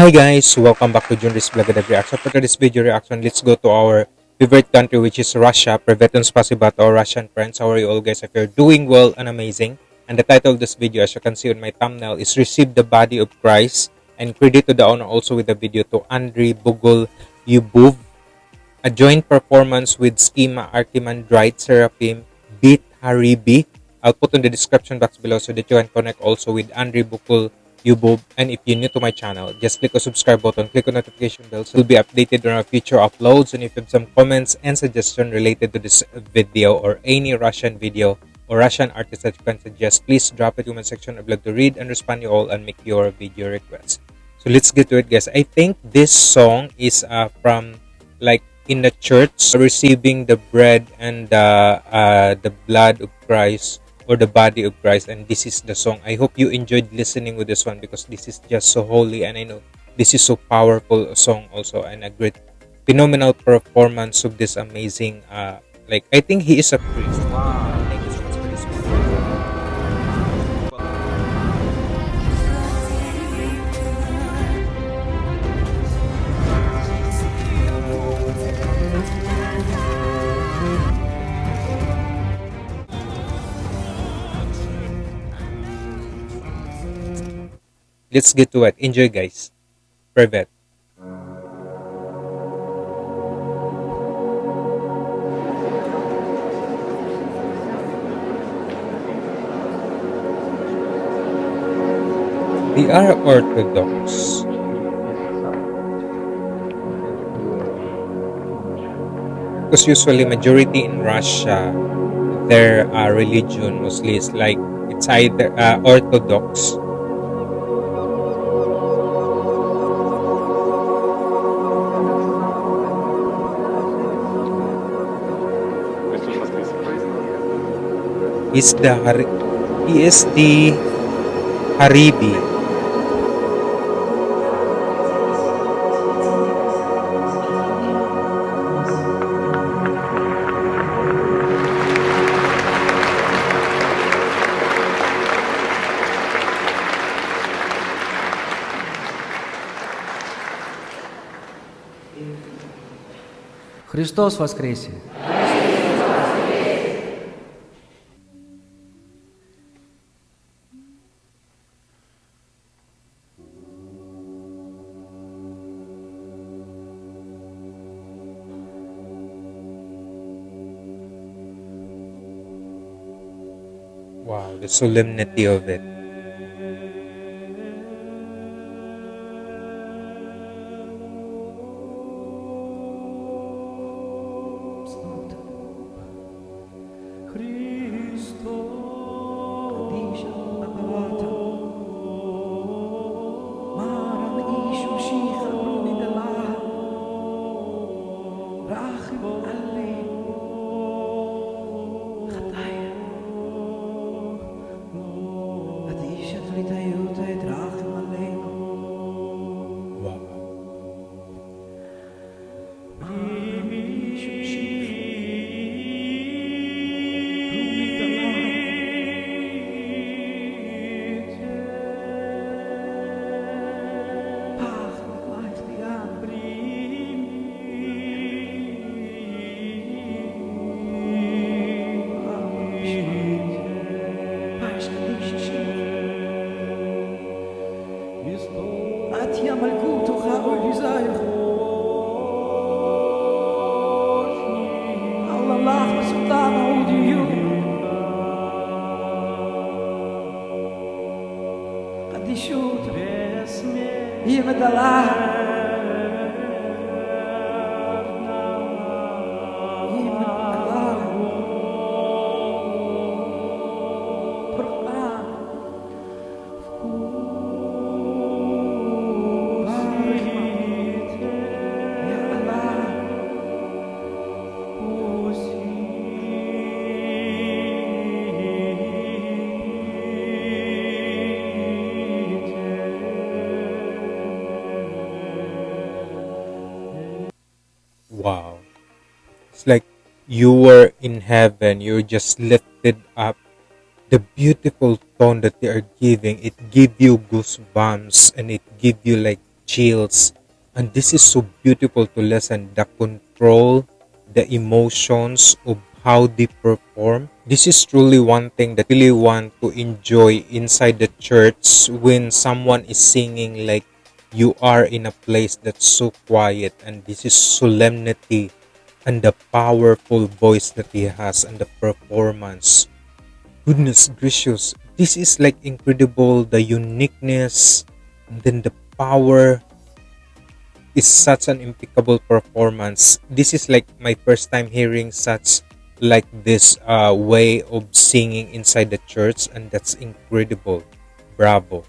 Hi guys, welcome back to Junris Vlog and Reaction. For today's video reaction, let's go to our favorite country which is Russia. Priveton spasiba to our Russian friends. How are you all guys? If you're doing well and amazing. And the title of this video, as you can see on my thumbnail, is Receive the Body of Christ. And credit to the owner also with the video to Andriy Bogol Yubov. A joint performance with Schema, Archimandrite, Seraphim, Beat Haribi. I'll put in the description box below so that you can connect also with Andriy Bogol YouTube. And if you're new to my channel, just click the subscribe button, click on notification bell so you'll be updated on our future uploads. And if you have some comments and suggestions related to this video or any Russian video or Russian artist that you can suggest, please drop it in the comment section. I'd love to read and respond to you all and make your video requests. So let's get to it, guys. I think this song is uh, from like in the church receiving the bread and the uh, the blood of Christ or the body of Christ. And this is the song. I hope you enjoyed listening with this one because this is just so holy and I know this is so powerful a song also and a great phenomenal performance of this amazing uh like I think he is a priest. Let's get to it enjoy guys. Private. They are orthodox. Because usually majority in russia their uh, religion mostly is like it's either uh, orthodox is the he is the Haribi. Христос воскресе! Wow, the solemnity of it. أتيم القوت خاوي زاير الله الله وسلطان عودي قد يشوت هي مدلعها wow it's like you were in heaven you're just lifted up the beautiful tone that they are giving it give you goosebumps and it give you like chills. And this is so beautiful to listen. The control, the emotions of how they perform. This is truly one thing that I really want to enjoy inside the church when someone is singing like you are in a place that's so quiet and this is solemnity and the powerful voice that he has and the performance. Goodness gracious, this is like incredible the uniqueness and then the power is such an impeccable performance. This is like my first time hearing such like this uh, way of singing inside the church and that's incredible. Bravo.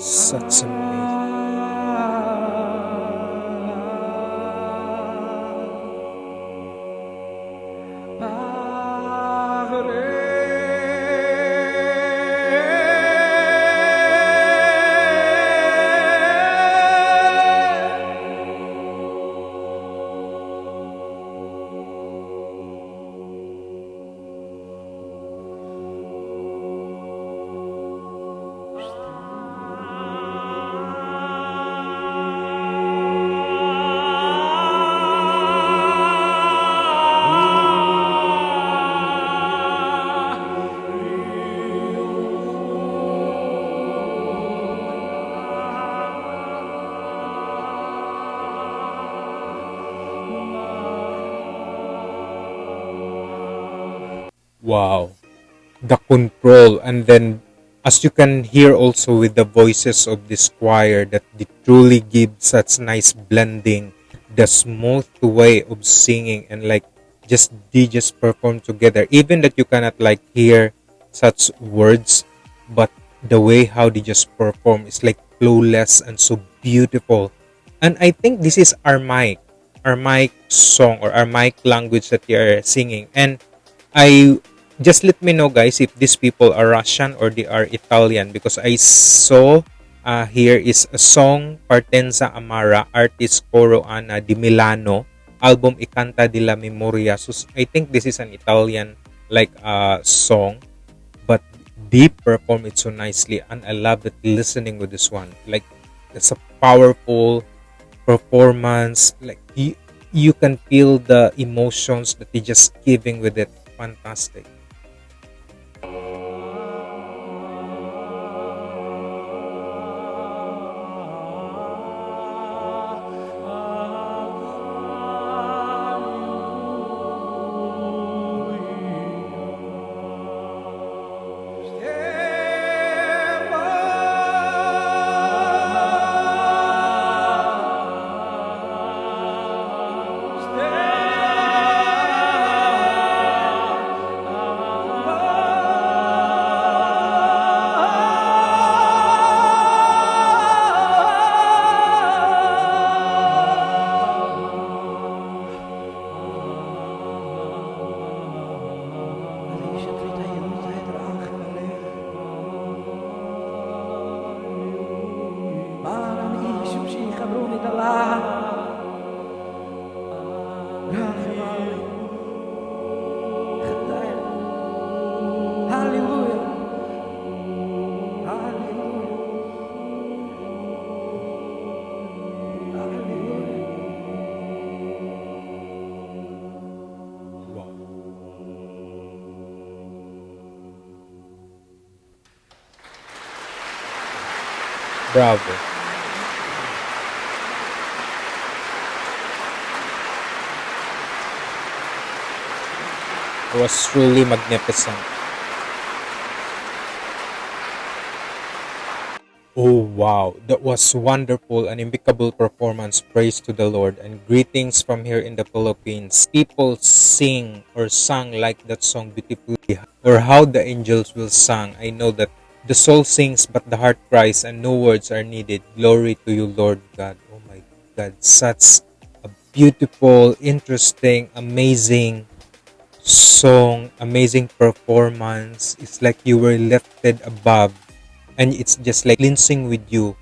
Such Wow. The control. And then as you can hear also with the voices of this choir that they truly give such nice blending the smooth way of singing and like just they just perform together. Even that you cannot like hear such words but the way how they just perform is like flawless and so beautiful. And i think this is Aramaic Aramaic song or Aramaic language that they are singing. And I just let me know guys if these people are Russian or they are Italian because I saw uh, here is a song Partenza Amara artist Coro Ana di Milano album I Canta di la Memoria. So I think this is an Italian like uh, song but they perform it so nicely and I love that listening with this one. Like it's a powerful performance like you, you can feel the emotions that they just giving with it. Fantastic bravo It was truly magnificent Oh wow, that was wonderful and impeccable performance. Praise to the Lord and greetings from here in the Philippines. People sing or sang like that song beautifully, or how the angels will sing. I know that the soul sings, but the heart cries, and no words are needed. Glory to you, Lord God. Oh my God, such a beautiful, interesting, amazing song, amazing performance. It's like you were lifted above and it's just like cleansing with you.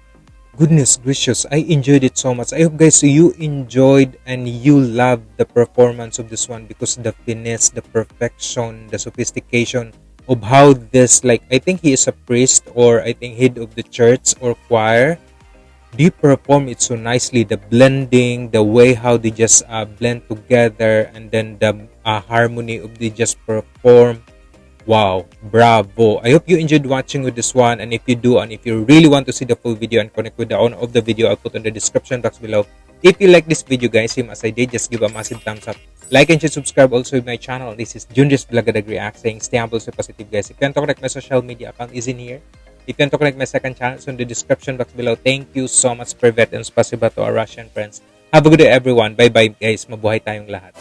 Goodness gracious, I enjoyed it so much. I hope guys you enjoyed and you loved the performance of this one because the finesse, the perfection, the sophistication of how this like I think he is a priest or I think head of the church or choir. They perform it so nicely? The blending the way how they just uh, blend together and then the uh, harmony of they just perform. Wow bravo. I hope you enjoyed watching with this one. And if you do and if you really want to see the full video and connect with the owner of the video i'll put in the description box below. If you like this video guys same as i did just give a massive thumbs up like and subscribe also my channel this is Junris Blagadag React saying stay humble stay positive guys if you want to connect my social media account is in here if you want to connect my second channel, it's in the description box below. Thank you so much, Privet, and spasiba to our Russian friends. Have a good day, everyone. Bye-bye, guys. Mabuhay tayong lahat.